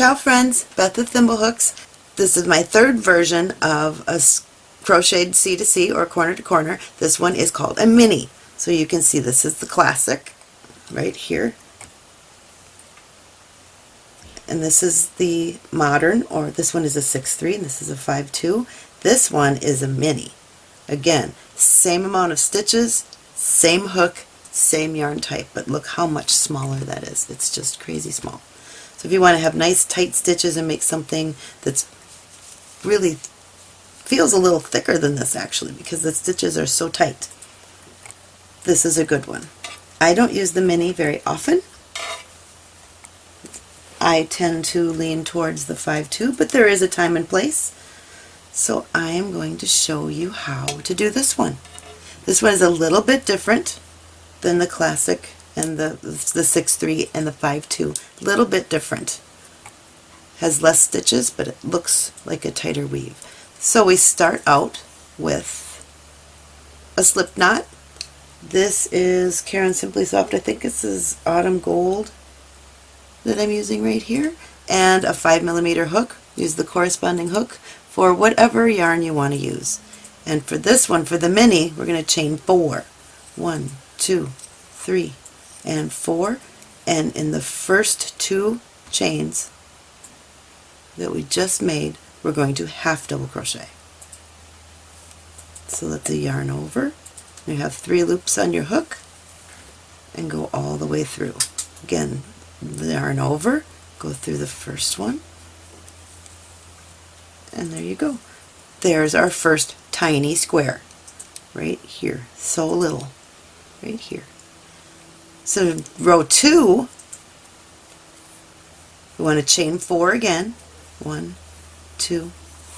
Ciao friends, Beth with Thimblehooks. This is my third version of a crocheted C to C or corner to corner. This one is called a mini. So you can see this is the classic right here. And this is the modern, or this one is a 6-3 and this is a 5-2. This one is a mini. Again, same amount of stitches, same hook, same yarn type, but look how much smaller that is. It's just crazy small. So if you want to have nice tight stitches and make something that's really feels a little thicker than this actually because the stitches are so tight. This is a good one. I don't use the mini very often. I tend to lean towards the 5-2, but there is a time and place. So I am going to show you how to do this one. This one is a little bit different than the classic and the, the 6-3 and the 5-2. A little bit different. Has less stitches, but it looks like a tighter weave. So we start out with a slip knot. This is Caron Simply Soft. I think this is Autumn Gold that I'm using right here. And a 5 millimeter hook. Use the corresponding hook for whatever yarn you want to use. And for this one, for the mini, we're going to chain four. One, two, three, and 4 and in the first two chains that we just made we're going to half double crochet. So let the yarn over. You have three loops on your hook and go all the way through. Again, yarn over, go through the first one, and there you go. There's our first tiny square right here. So little right here. So row two, we want to chain four again. One, two,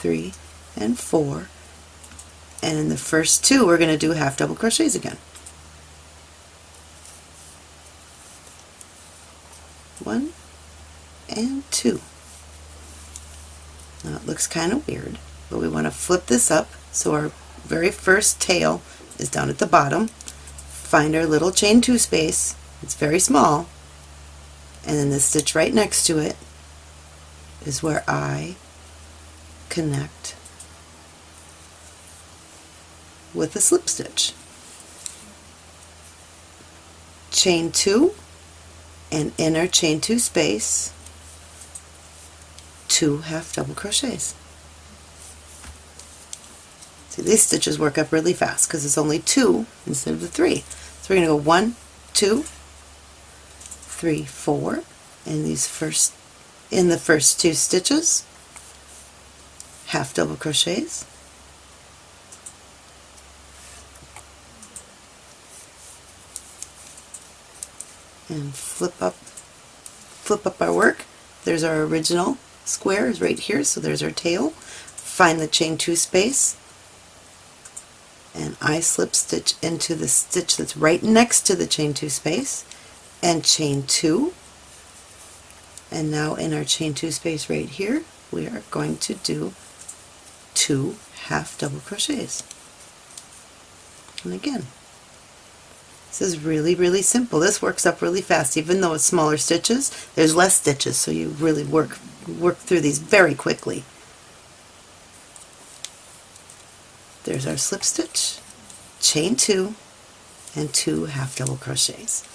three, and four. And in the first two, we're going to do half double crochets again. One and two. Now it looks kind of weird, but we want to flip this up so our very first tail is down at the bottom. Find our little chain two space it's very small. And then the stitch right next to it is where I connect with a slip stitch. Chain 2 and inner chain 2 space, 2 half double crochets. See, these stitches work up really fast because it's only 2 instead of the 3. So we're going to go 1, 2, in these first in the first two stitches, half double crochets, and flip up flip up our work. There's our original square is right here, so there's our tail. Find the chain two space and I slip stitch into the stitch that's right next to the chain two space and chain two. And now in our chain two space right here we are going to do two half double crochets. And again this is really really simple. This works up really fast. Even though it's smaller stitches there's less stitches so you really work work through these very quickly there's our slip stitch chain two and two half double crochets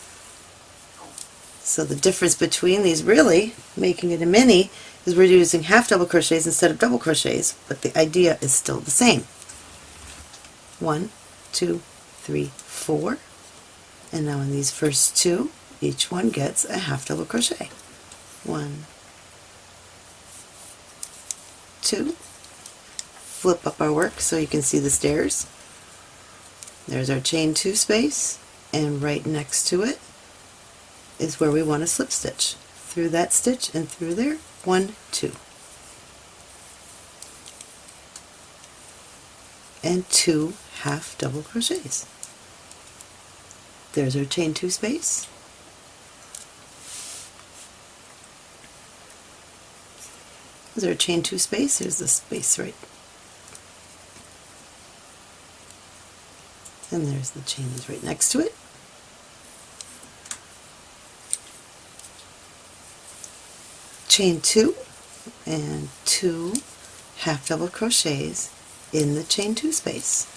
so the difference between these really, making it a mini, is we're using half double crochets instead of double crochets, but the idea is still the same. One, two, three, four, and now in these first two, each one gets a half double crochet. One, two, flip up our work so you can see the stairs. There's our chain two space, and right next to it is where we want to slip stitch. Through that stitch and through there, one, two. And two half double crochets. There's our chain two space. There's our chain two space. Here's the space right. And there's the chain that's right next to it. chain two and two half double crochets in the chain two space.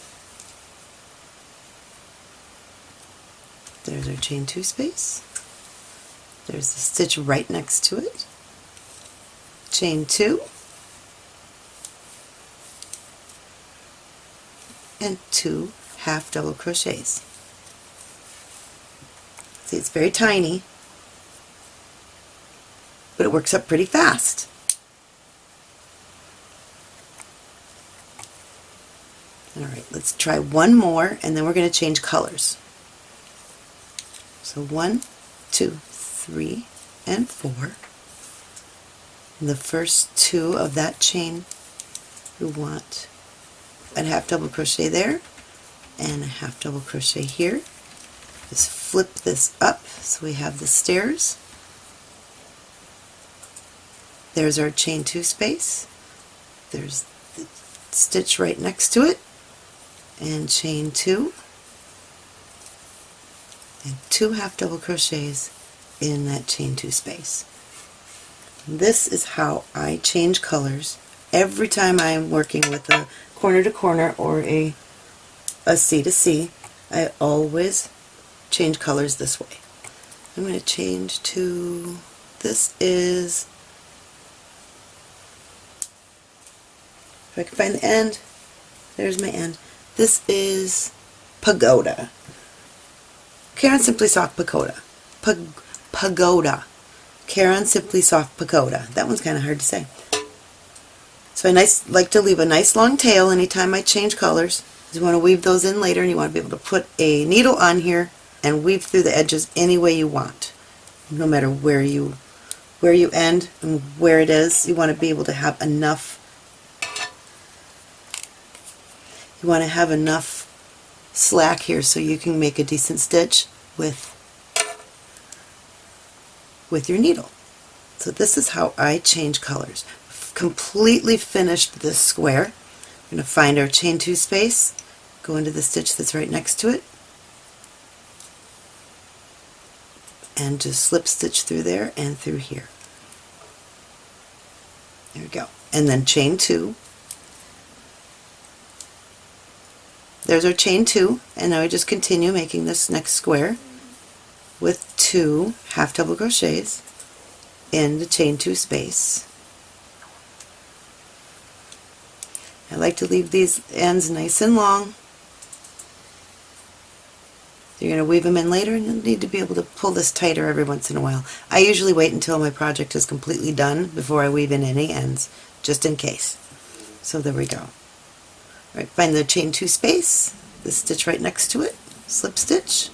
There's our chain two space. There's the stitch right next to it. Chain two and two half double crochets. See, it's very tiny, but it works up pretty fast. Alright, let's try one more and then we're going to change colors. So one, two, three, and four. And the first two of that chain we want a half double crochet there and a half double crochet here. Just flip this up so we have the stairs. There's our chain two space. There's the stitch right next to it and chain two and two half double crochets in that chain two space. This is how I change colors every time I'm working with a corner to corner or a, a C to C. I always change colors this way. I'm going to change to, this is, if I can find the end, there's my end. This is Pagoda. Caron Simply Soft Pagoda. Pag pagoda. Caron Simply Soft Pagoda. That one's kind of hard to say. So I nice, like to leave a nice long tail anytime I change colors. You want to weave those in later and you want to be able to put a needle on here and weave through the edges any way you want. No matter where you where you end and where it is, you want to be able to have enough you want to have enough slack here so you can make a decent stitch with with your needle. So this is how I change colors. Completely finished this square. We're going to find our chain two space, go into the stitch that's right next to it, and just slip stitch through there and through here. There we go. And then chain two, There's our chain two, and now we just continue making this next square with two half double crochets in the chain two space. I like to leave these ends nice and long. You're going to weave them in later and you'll need to be able to pull this tighter every once in a while. I usually wait until my project is completely done before I weave in any ends, just in case. So there we go. Right, find the chain two space, the stitch right next to it, slip stitch,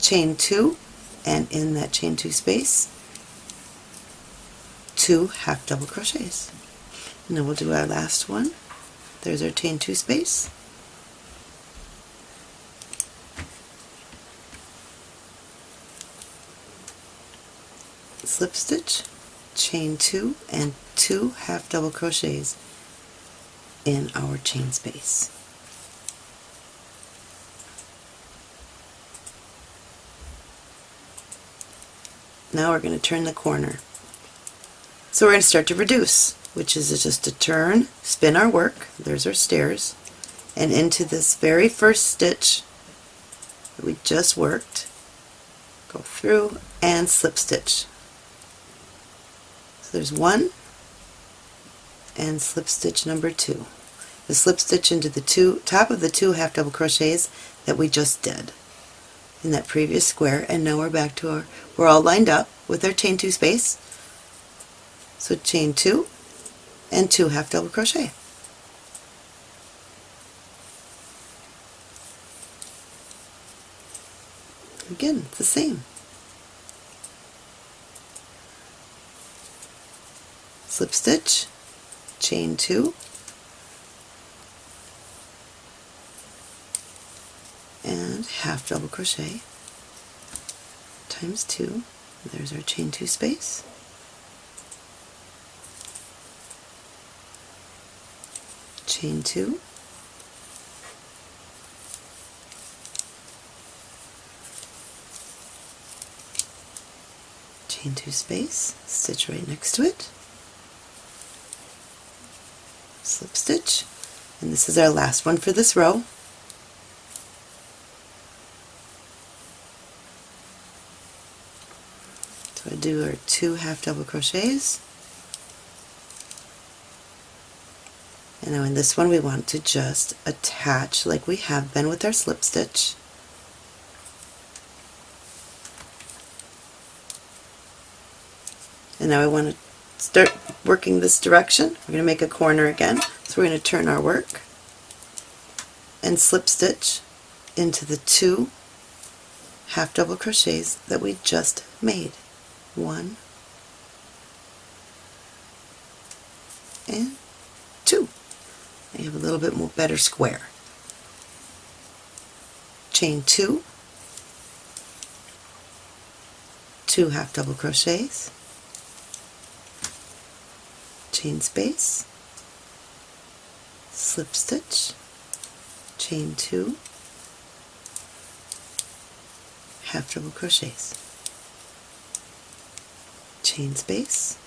chain two, and in that chain two space, two half double crochets. And then we'll do our last one. There's our chain two space. Slip stitch, chain two, and two half double crochets in our chain space. Now we're going to turn the corner. So we're going to start to reduce, which is just to turn, spin our work, there's our stairs, and into this very first stitch that we just worked, go through and slip stitch. So there's one, and slip stitch number two. The slip stitch into the two top of the two half double crochets that we just did in that previous square. And now we're back to our we're all lined up with our chain two space. So chain two and two half double crochet. Again it's the same slip stitch chain two, and half double crochet times two. There's our chain two space. Chain two. chain two space, stitch right next to it, slip stitch, and this is our last one for this row. So I do our two half double crochets. And now in this one we want to just attach like we have been with our slip stitch and now I want to start working this direction. We're going to make a corner again so we're going to turn our work and slip stitch into the two half double crochets that we just made one, and two. You have a little bit more better square. Chain two, two half double crochets, chain space, slip stitch, chain two, half double crochets chain space,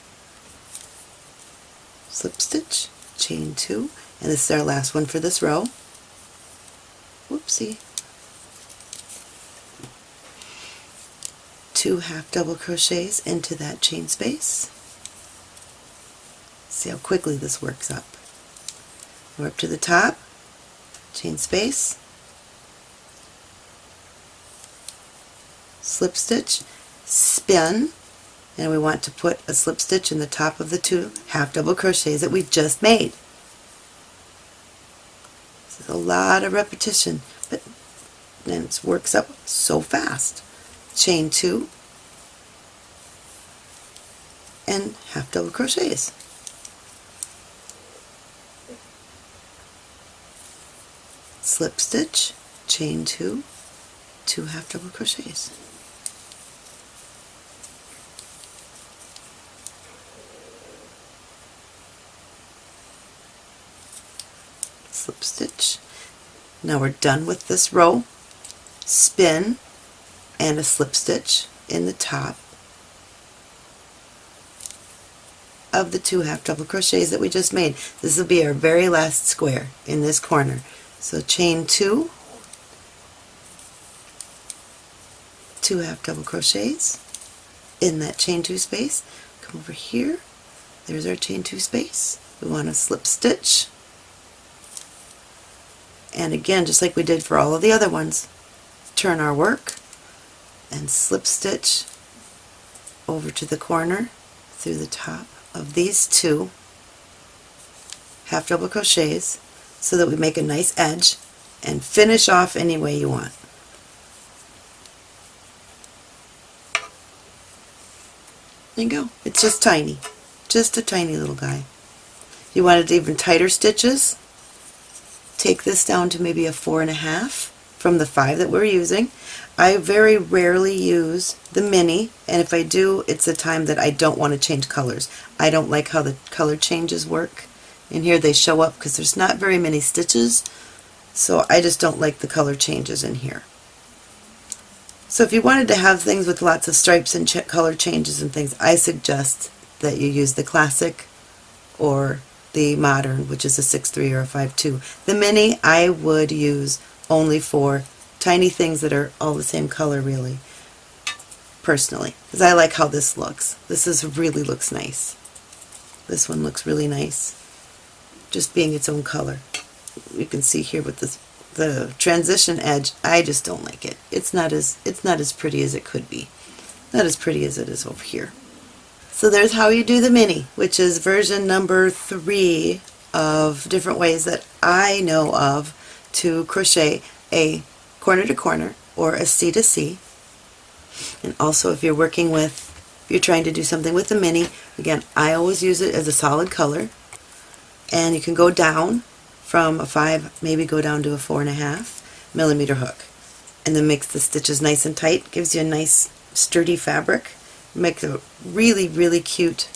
slip stitch, chain two, and this is our last one for this row. Whoopsie. Two half double crochets into that chain space. See how quickly this works up. We're up to the top, chain space, slip stitch, spin, and we want to put a slip stitch in the top of the two half double crochets that we just made. This is a lot of repetition, but then it works up so fast. Chain two and half double crochets. Slip stitch, chain two, two half double crochets. slip stitch. Now we're done with this row. Spin and a slip stitch in the top of the two half double crochets that we just made. This will be our very last square in this corner. So chain two, two half double crochets in that chain two space. Come over here. There's our chain two space. We want to slip stitch and again just like we did for all of the other ones turn our work and slip stitch over to the corner through the top of these two half double crochets so that we make a nice edge and finish off any way you want. There you go. It's just tiny. Just a tiny little guy. If you wanted even tighter stitches, take this down to maybe a four and a half from the five that we're using. I very rarely use the mini and if I do it's a time that I don't want to change colors. I don't like how the color changes work. In here they show up because there's not very many stitches so I just don't like the color changes in here. So if you wanted to have things with lots of stripes and ch color changes and things I suggest that you use the classic or the modern, which is a 6.3 or a 5.2. The mini I would use only for tiny things that are all the same color really, personally, because I like how this looks. This is really looks nice. This one looks really nice, just being its own color. You can see here with this the transition edge, I just don't like it. It's not as it's not as pretty as it could be. Not as pretty as it is over here. So there's how you do the mini, which is version number three of different ways that I know of to crochet a corner to corner or a C to C. And also if you're working with, if you're trying to do something with the mini, again, I always use it as a solid color. And you can go down from a five, maybe go down to a four and a half millimeter hook. And then makes the stitches nice and tight, gives you a nice sturdy fabric makes a really, really cute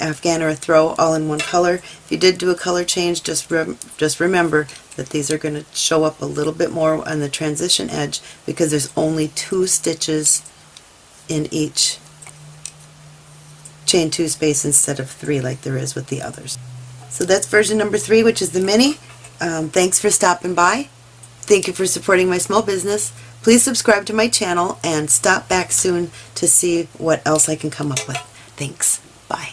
afghan or a throw all in one color. If you did do a color change, just just remember that these are going to show up a little bit more on the transition edge because there's only two stitches in each chain two space instead of three like there is with the others. So that's version number three, which is the mini. Um, thanks for stopping by. Thank you for supporting my small business. Please subscribe to my channel and stop back soon to see what else I can come up with. Thanks. Bye.